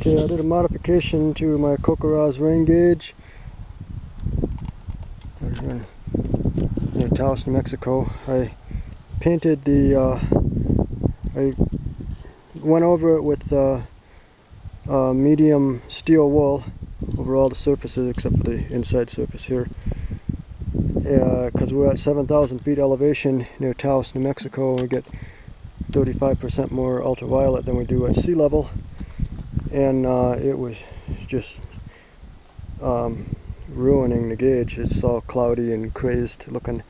Okay, I did a modification to my CoCoRaHS rain gauge. In near Taos, New Mexico. I painted the, uh, I went over it with uh, uh, medium steel wool over all the surfaces except for the inside surface here. Because we're at 7,000 feet elevation near Taos, New Mexico, we get 35% more ultraviolet than we do at sea level and uh, it was just um, ruining the gauge. It's all cloudy and crazed looking.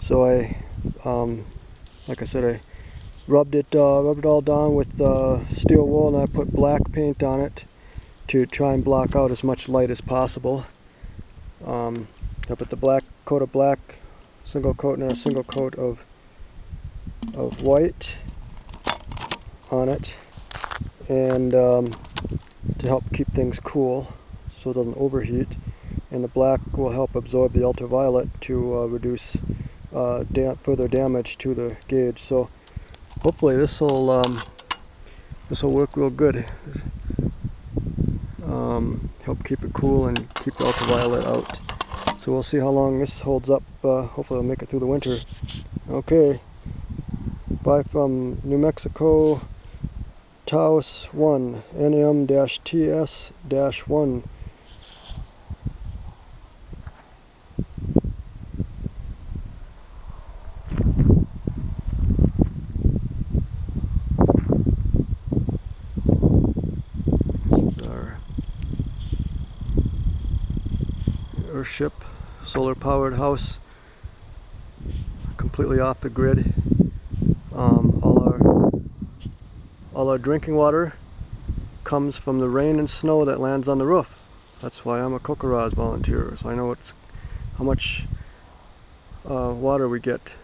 So I, um, like I said, I rubbed it, uh, rubbed it all down with uh, steel wool, and I put black paint on it to try and block out as much light as possible. Um, I put the black coat of black, single coat, and a single coat of of white on it and um, to help keep things cool so it doesn't overheat. And the black will help absorb the ultraviolet to uh, reduce uh, further damage to the gauge. So hopefully this will um, this will work real good. Um, help keep it cool and keep the ultraviolet out. So we'll see how long this holds up uh, hopefully it'll make it through the winter. Okay. Bye from New Mexico Taos 1, NM-TS-1. Our Earthship, solar powered house, completely off the grid. Um, all our drinking water comes from the rain and snow that lands on the roof. That's why I'm a CoCoRaHS volunteer, so I know how much uh, water we get